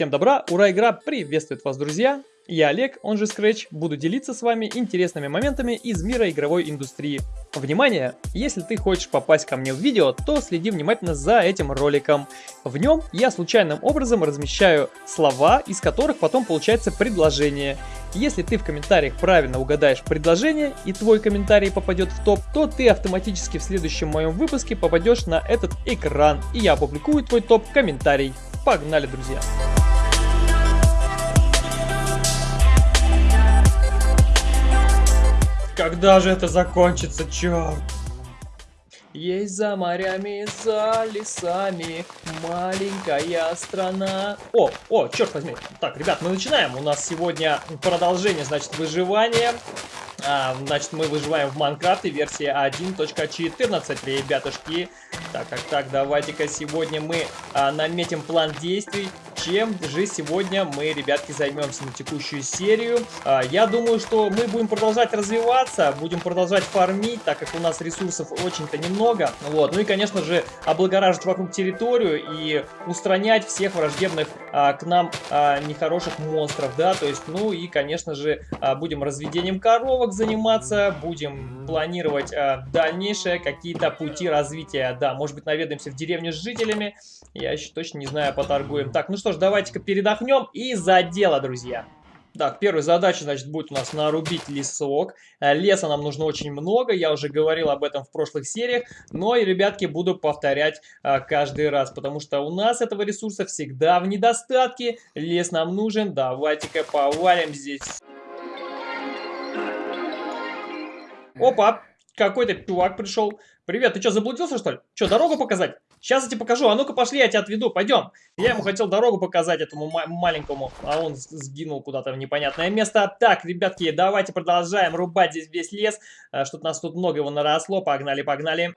Всем добра, ура, игра приветствует вас, друзья! Я Олег, он же Scratch, буду делиться с вами интересными моментами из мира игровой индустрии. Внимание! Если ты хочешь попасть ко мне в видео, то следи внимательно за этим роликом. В нем я случайным образом размещаю слова, из которых потом получается предложение. Если ты в комментариях правильно угадаешь предложение и твой комментарий попадет в топ, то ты автоматически в следующем моем выпуске попадешь на этот экран и я опубликую твой топ-комментарий. Погнали, друзья! Когда же это закончится, черт? Есть за морями, за лесами маленькая страна. О, о, черт возьми. Так, ребят, мы начинаем. У нас сегодня продолжение, значит, выживания. А, значит, мы выживаем в Майнкрафте, версия 1.14, ребятушки. Так, так, так, давайте-ка сегодня мы а, наметим план действий чем же сегодня мы, ребятки, займемся на текущую серию. А, я думаю, что мы будем продолжать развиваться, будем продолжать фармить, так как у нас ресурсов очень-то немного. Вот. Ну и, конечно же, облагораживать вокруг территорию и устранять всех враждебных а, к нам а, нехороших монстров, да, то есть, ну и, конечно же, а, будем разведением коровок заниматься, будем планировать а, дальнейшие какие-то пути развития, да, может быть, наведаемся в деревню с жителями, я еще точно не знаю, поторгуем. Так, ну что ж, давайте-ка передохнем и за дело, друзья. Так, первая задача, значит, будет у нас нарубить лесок. Э, леса нам нужно очень много, я уже говорил об этом в прошлых сериях. Но и, ребятки, буду повторять а, каждый раз, потому что у нас этого ресурса всегда в недостатке. Лес нам нужен, давайте-ка повалим здесь. Опа, какой-то чувак пришел. Привет, ты что, заблудился, что ли? Что, дорогу показать? Сейчас я тебе покажу. А ну-ка пошли, я тебя отведу. Пойдем. Я ему хотел дорогу показать, этому маленькому. А он сгинул куда-то в непонятное место. Так, ребятки, давайте продолжаем рубать здесь весь лес. А, что-то нас тут много его наросло. Погнали, погнали.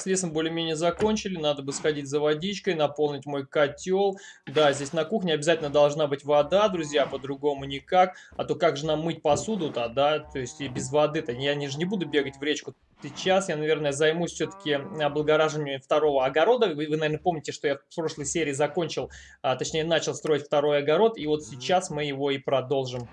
Так, с лесом более-менее закончили. Надо бы сходить за водичкой, наполнить мой котел. Да, здесь на кухне обязательно должна быть вода, друзья, по-другому никак. А то как же нам мыть посуду-то, да? То есть и без воды-то. Я не, же не буду бегать в речку. Сейчас я, наверное, займусь все-таки облагораживанием второго огорода. Вы, вы, наверное, помните, что я в прошлой серии закончил, а, точнее, начал строить второй огород. И вот сейчас мы его и продолжим.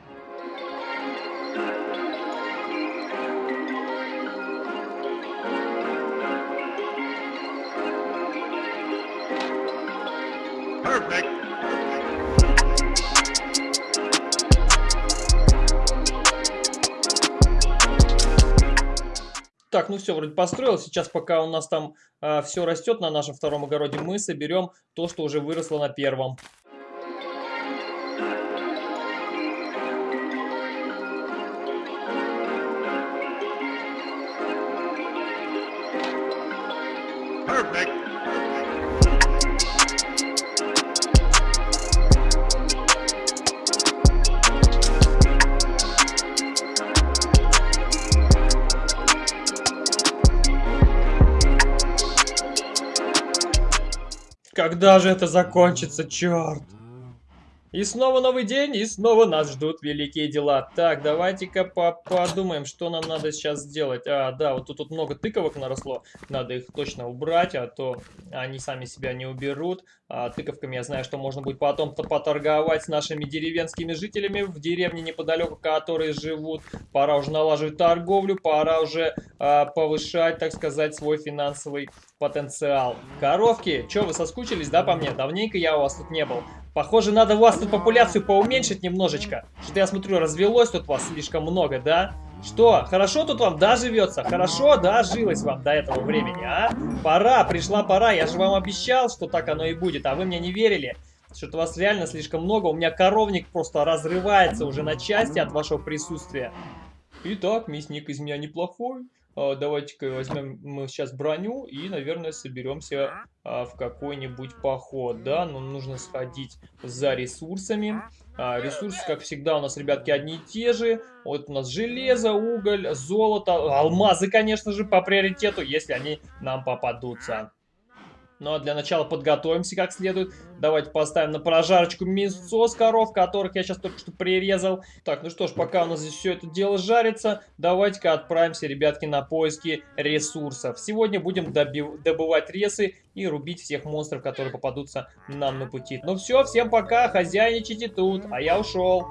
Так, ну все, вроде построил. Сейчас, пока у нас там э, все растет на нашем втором огороде, мы соберем то, что уже выросло на первом. Когда же это закончится, черт? И снова новый день, и снова нас ждут великие дела. Так, давайте-ка по подумаем, что нам надо сейчас сделать. А, да, вот тут, тут много тыковок наросло. Надо их точно убрать, а то они сами себя не уберут. А, тыковками я знаю, что можно будет потом -то поторговать с нашими деревенскими жителями в деревне неподалеку, которые живут. Пора уже налаживать торговлю, пора уже а, повышать, так сказать, свой финансовый потенциал. Коровки, что вы соскучились, да, по мне? Давненько я у вас тут не был. Похоже, надо вас тут популяцию поуменьшить немножечко. Что-то я смотрю, развелось тут вас слишком много, да? Что, хорошо тут вам, да, живется? Хорошо, да, жилось вам до этого времени, а? Пора, пришла пора, я же вам обещал, что так оно и будет, а вы мне не верили. Что-то вас реально слишком много. У меня коровник просто разрывается уже на части от вашего присутствия. Итак, мясник из меня неплохой. А, давайте-ка возьмем мы сейчас броню и, наверное, соберемся а, в какой-нибудь поход, да? Нам нужно сходить за ресурсами. А, ресурсы, как всегда, у нас, ребятки, одни и те же. Вот у нас железо, уголь, золото, алмазы, конечно же, по приоритету, если они нам попадутся. Ну а для начала подготовимся как следует. Давайте поставим на прожарочку мясо с коров, которых я сейчас только что прирезал. Так, ну что ж, пока у нас здесь все это дело жарится, давайте-ка отправимся, ребятки, на поиски ресурсов. Сегодня будем добывать ресы и рубить всех монстров, которые попадутся нам на пути. Ну все, всем пока, хозяйничайте тут, а я ушел.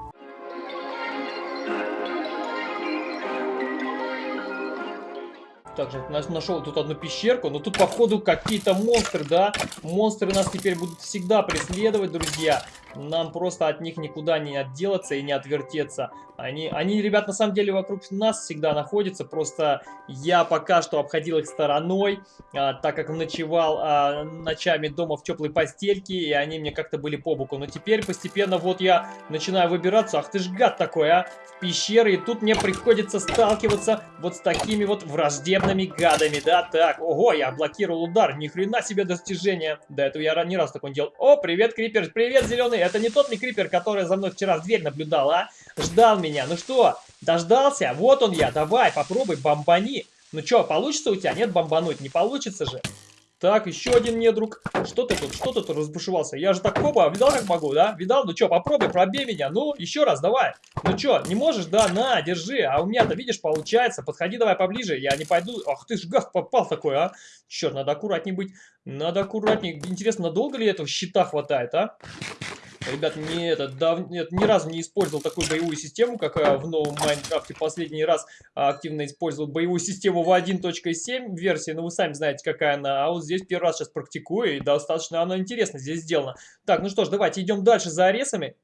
Также нашел тут одну пещерку, но тут походу какие-то монстры, да? Монстры нас теперь будут всегда преследовать, друзья. Нам просто от них никуда не отделаться и не отвертеться. Они, они, ребят, на самом деле вокруг нас всегда находятся. Просто я пока что обходил их стороной, а, так как ночевал а, ночами дома в теплой постельке, и они мне как-то были по боку. Но теперь постепенно вот я начинаю выбираться. Ах ты ж гад такой, а! В пещеры. И тут мне приходится сталкиваться вот с такими вот враждебными гадами, да? Так, ого, я блокировал удар. Ни хрена себе достижение. До этого я не раз такой делал. О, привет, Крипер. Привет, зеленый. Это не тот ли Крипер, который за мной вчера в дверь наблюдал, а? Ждал меня. Ну что, дождался? Вот он я. Давай, попробуй, бомбани. Ну что, получится у тебя? Нет, бомбануть не получится же. Так, еще один недруг. Что ты тут, что ты тут разбушевался? Я же так хоба, видал как могу, да? Видал? Ну что, попробуй, пробей меня. Ну, еще раз, давай. Ну что, не можешь? Да, на, держи. А у меня-то, видишь, получается. Подходи давай поближе, я не пойду. Ах ты ж гад попал такой, а. Черт, надо аккуратней быть. Надо аккуратней. Интересно, надолго ли этого щита хватает, а? Ребят, не это, дав... Нет, ни разу не использовал такую боевую систему, как э, в новом Майнкрафте. Последний раз а, активно использовал боевую систему в 1.7 версии, но вы сами знаете, какая она. А вот здесь первый раз сейчас практикую, и достаточно она интересно здесь сделана. Так, ну что ж, давайте идем дальше за аресами.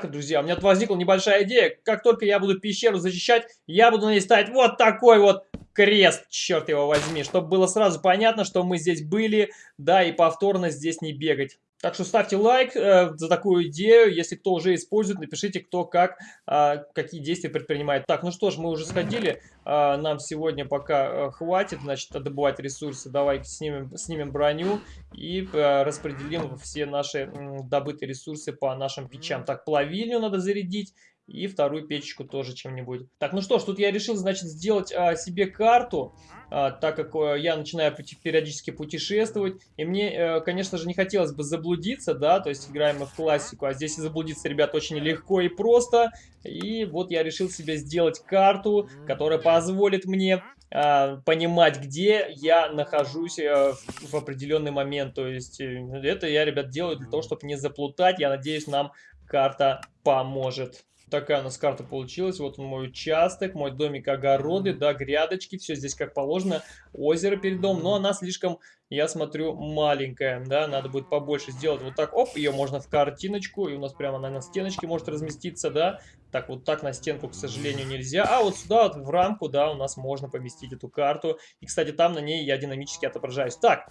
Так, друзья, у меня тут возникла небольшая идея. Как только я буду пещеру защищать, я буду на ней ставить вот такой вот крест, черт его возьми, чтобы было сразу понятно, что мы здесь были, да, и повторно здесь не бегать. Так что ставьте лайк э, за такую идею. Если кто уже использует, напишите, кто как, э, какие действия предпринимает. Так, ну что ж, мы уже сходили. Э, нам сегодня пока э, хватит, значит, добывать ресурсы. Давай снимем, снимем броню и э, распределим все наши э, добытые ресурсы по нашим печам. Так, плавильню надо зарядить. И вторую печечку тоже чем-нибудь. Так, ну что ж, тут я решил, значит, сделать а, себе карту, а, так как а, я начинаю периодически путешествовать. И мне, а, конечно же, не хотелось бы заблудиться, да, то есть играем мы в классику. А здесь заблудиться, ребят, очень легко и просто. И вот я решил себе сделать карту, которая позволит мне а, понимать, где я нахожусь а, в, определенный момент. То есть э, это я, ребят, делаю для того, чтобы не заплутать. Я надеюсь, нам карта поможет. Такая у нас карта получилась. Вот он мой участок, мой домик, огороды, да, грядочки. Все здесь как положено. Озеро перед домом. Но она слишком, я смотрю, маленькая. Да, надо будет побольше сделать. Вот так, оп, ее можно в картиночку. И у нас прямо она на стеночке может разместиться, да. Так, вот так на стенку, к сожалению, нельзя. А вот сюда, вот в рамку, да, у нас можно поместить эту карту. И, кстати, там на ней я динамически отображаюсь. Так,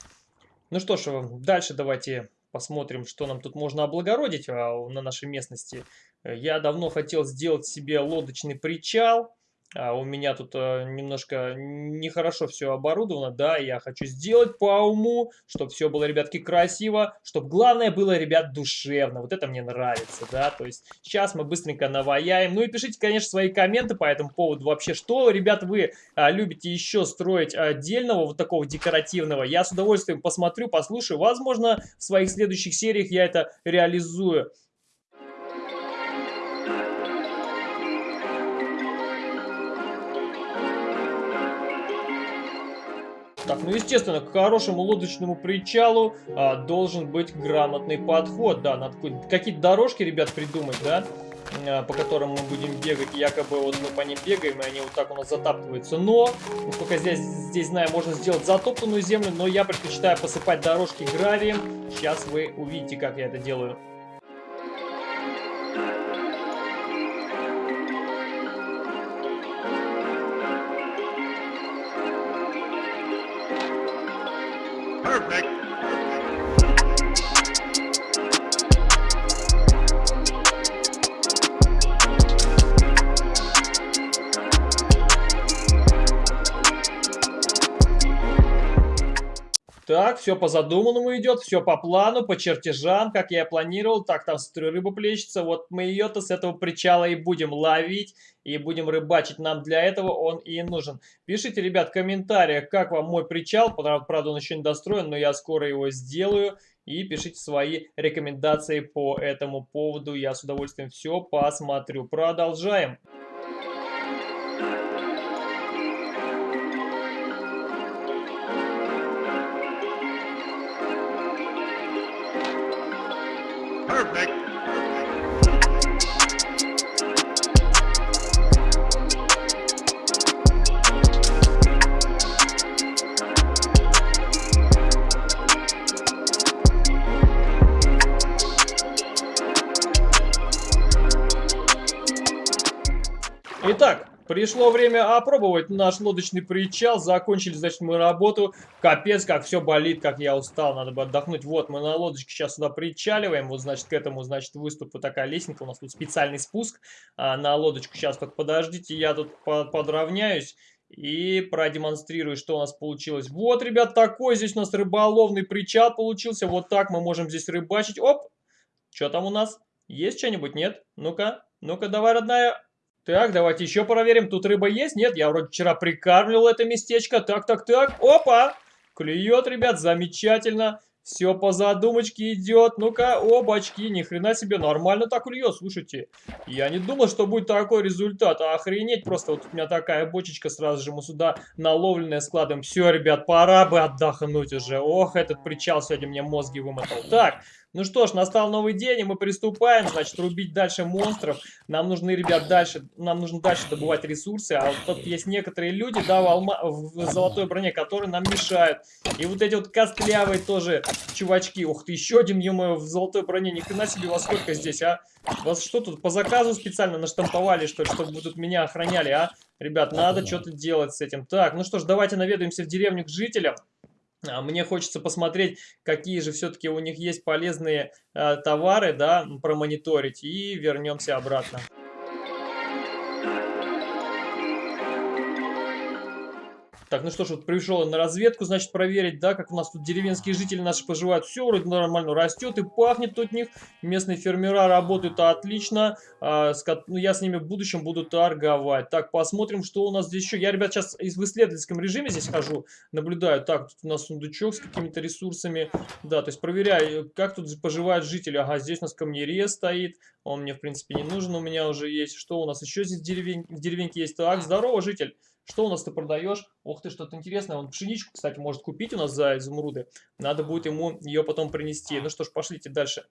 ну что ж, дальше давайте посмотрим, что нам тут можно облагородить а, на нашей местности. Я давно хотел сделать себе лодочный причал. А у меня тут э, немножко нехорошо все оборудовано, да, я хочу сделать по уму, чтобы все было, ребятки, красиво, чтобы главное было, ребят, душевно, вот это мне нравится, да, то есть сейчас мы быстренько наваяем, ну и пишите, конечно, свои комменты по этому поводу, вообще, что, ребят, вы а, любите еще строить отдельного, вот такого декоративного, я с удовольствием посмотрю, послушаю, возможно, в своих следующих сериях я это реализую. Так, ну естественно, к хорошему лодочному причалу а, должен быть грамотный подход, да, надо какие-то дорожки, ребят, придумать, да. а, по которым мы будем бегать. Якобы вот мы по ним бегаем, и они вот так у нас затаптываются. Но, насколько здесь, здесь знаю, можно сделать затоптанную землю, но я предпочитаю посыпать дорожки гравием. Сейчас вы увидите, как я это делаю. Так, все по задуманному идет, все по плану, по чертежам, как я и планировал. Так, там рыба плещется. Вот мы ее-то с этого причала и будем ловить, и будем рыбачить. Нам для этого он и нужен. Пишите, ребят, в комментариях, как вам мой причал. Правда, он еще не достроен, но я скоро его сделаю. И пишите свои рекомендации по этому поводу. Я с удовольствием все посмотрю. Продолжаем. Итак, пришло время опробовать наш лодочный причал. Закончили, значит, мы работу. Капец, как все болит, как я устал. Надо бы отдохнуть. Вот, мы на лодочке сейчас сюда причаливаем. Вот, значит, к этому, значит, выступу такая лестница. У нас тут специальный спуск а, на лодочку. Сейчас только подождите, я тут подровняюсь. И продемонстрирую, что у нас получилось. Вот, ребят, такой здесь у нас рыболовный причал получился. Вот так мы можем здесь рыбачить. Оп! Что там у нас? Есть что-нибудь? Нет? Ну-ка, ну-ка, давай, родная, так, давайте еще проверим. Тут рыба есть? Нет, я вроде вчера прикармливал это местечко. Так, так, так. Опа! Клюет, ребят, замечательно. Все по задумочке идет. Ну-ка, обачки, ни хрена себе, нормально так клюет, слушайте. Я не думал, что будет такой результат. Охренеть, просто вот у меня такая бочечка, сразу же мы сюда наловленная складываем. Все, ребят, пора бы отдохнуть уже. Ох, этот причал сегодня мне мозги вымотал. Так, ну что ж, настал новый день, и мы приступаем, значит, рубить дальше монстров. Нам нужны, ребят, дальше, нам нужно дальше добывать ресурсы, а вот тут есть некоторые люди, да, в, алма, в золотой броне, которые нам мешают. И вот эти вот костлявые тоже чувачки. Ух ты, еще один, ё в золотой броне, ни хрена себе, во сколько здесь, а? Вас что тут, по заказу специально наштамповали, что ли, чтобы тут меня охраняли, а? Ребят, надо что-то делать с этим. Так, ну что ж, давайте наведаемся в деревню к жителям. А мне хочется посмотреть, какие же все-таки у них есть полезные э, товары, да, промониторить, и вернемся обратно. Так, ну что ж, вот пришел на разведку, значит, проверить, да, как у нас тут деревенские жители наши поживают. Все вроде нормально растет и пахнет тут них. Местные фермера работают отлично. А, с, ну, я с ними в будущем буду торговать. Так, посмотрим, что у нас здесь еще. Я, ребят, сейчас в исследовательском режиме здесь хожу, наблюдаю. Так, тут у нас сундучок с какими-то ресурсами. Да, то есть проверяю, как тут поживают жители. Ага, здесь у нас камнерез стоит. Он мне, в принципе, не нужен, у меня уже есть. Что у нас еще здесь в, деревень... деревеньке есть? Так, здорово, житель. Что у нас ты продаешь? Ох ты, что-то интересное. Он пшеничку, кстати, может купить у нас за изумруды. Надо будет ему ее потом принести. Ну что ж, пошлите дальше.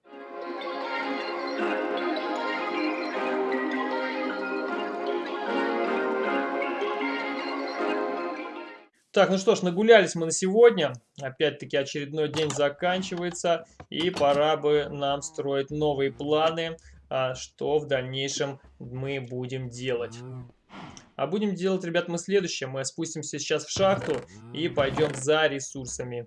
Так, ну что ж, нагулялись мы на сегодня. Опять-таки очередной день заканчивается. И пора бы нам строить новые планы, а, что в дальнейшем мы будем делать. А будем делать, ребят, мы следующее. Мы спустимся сейчас в шахту и пойдем за ресурсами.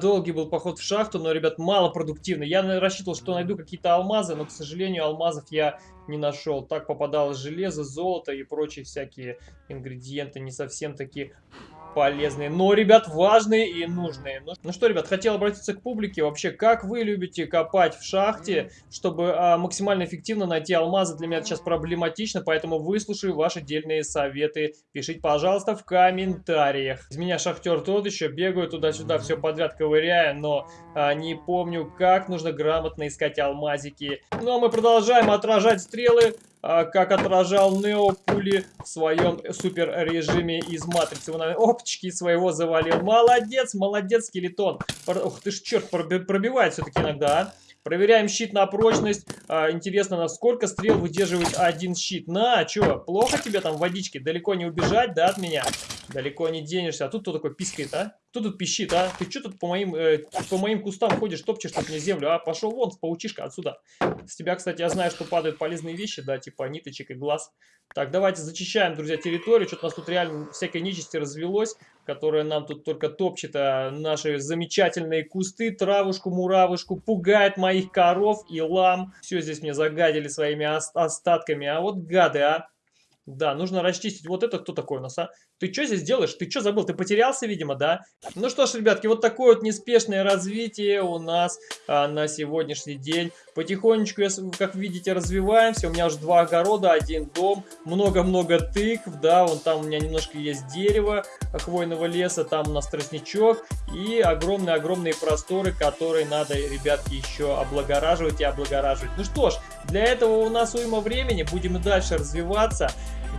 Долгий был поход в шахту, но, ребят, мало продуктивный. Я рассчитывал, что найду какие-то алмазы, но, к сожалению, алмазов я не нашел. Так попадалось железо, золото и прочие всякие ингредиенты не совсем такие полезные, но, ребят, важные и нужные. Ну, ну что, ребят, хотел обратиться к публике. Вообще, как вы любите копать в шахте, чтобы а, максимально эффективно найти алмазы? Для меня это сейчас проблематично, поэтому выслушаю ваши дельные советы. Пишите, пожалуйста, в комментариях. Из меня шахтер тот еще, бегаю туда-сюда, все подряд ковыряя, но а, не помню, как нужно грамотно искать алмазики. Ну, а мы продолжаем отражать стрелы как отражал Нео пули в своем супер режиме из Матрицы. Он опчики своего завалил. Молодец, молодец, скелетон. Ух ты ж, черт, пробивает все-таки иногда, а. Проверяем щит на прочность. А, интересно, насколько стрел выдерживает один щит. На, что, плохо тебе там водички? Далеко не убежать, да, от меня? Далеко не денешься. А тут кто такой пискает, а? Кто тут пищит, а? Ты что тут по моим, э, по моим кустам ходишь, топчешь тут мне землю, а? Пошел вон, паучишка, отсюда. С тебя, кстати, я знаю, что падают полезные вещи, да, типа ниточек и глаз. Так, давайте зачищаем, друзья, территорию. Что-то у нас тут реально всякой нечисти развелось, которая нам тут только топчет а, наши замечательные кусты, травушку, муравушку, пугает моих коров и лам. Все здесь мне загадили своими остатками. А вот гады, а. Да, нужно расчистить. Вот это кто такой у нас, а? Ты что здесь делаешь? Ты что забыл? Ты потерялся, видимо, да? Ну что ж, ребятки, вот такое вот неспешное развитие у нас а, на сегодняшний день. Потихонечку, как видите, развиваемся. У меня уже два огорода, один дом, много-много тыкв, да, вон там у меня немножко есть дерево хвойного леса, там у нас тростничок и огромные-огромные просторы, которые надо, ребятки, еще облагораживать и облагораживать. Ну что ж, для этого у нас уйма времени, будем и дальше развиваться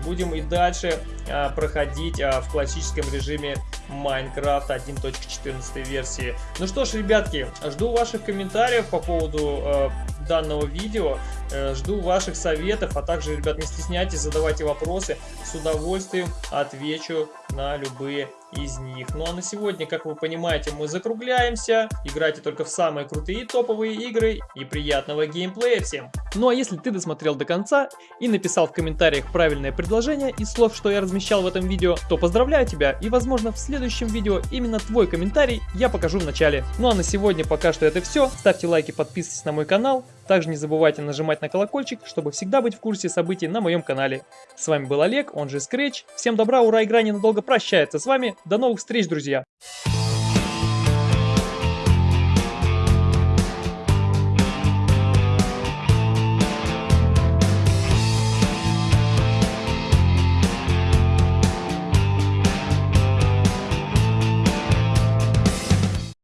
будем и дальше а, проходить а, в классическом режиме Minecraft 1.14 версии. Ну что ж, ребятки, жду ваших комментариев по поводу а, данного видео. Э, жду ваших советов, а также, ребят, не стесняйтесь, задавайте вопросы. С удовольствием отвечу на любые из них. Ну а на сегодня, как вы понимаете, мы закругляемся. Играйте только в самые крутые топовые игры и приятного геймплея всем. Ну а если ты досмотрел до конца и написал в комментариях правильное предложение из слов, что я размещал в этом видео, то поздравляю тебя и возможно в следующем видео именно твой комментарий я покажу в начале. Ну а на сегодня пока что это все. Ставьте лайки, подписывайтесь на мой канал. Также не забывайте нажимать на колокольчик, чтобы всегда быть в курсе событий на моем канале. С вами был Олег, он же Scratch. Всем добра, ура, игра ненадолго прощается с вами. До новых встреч, друзья!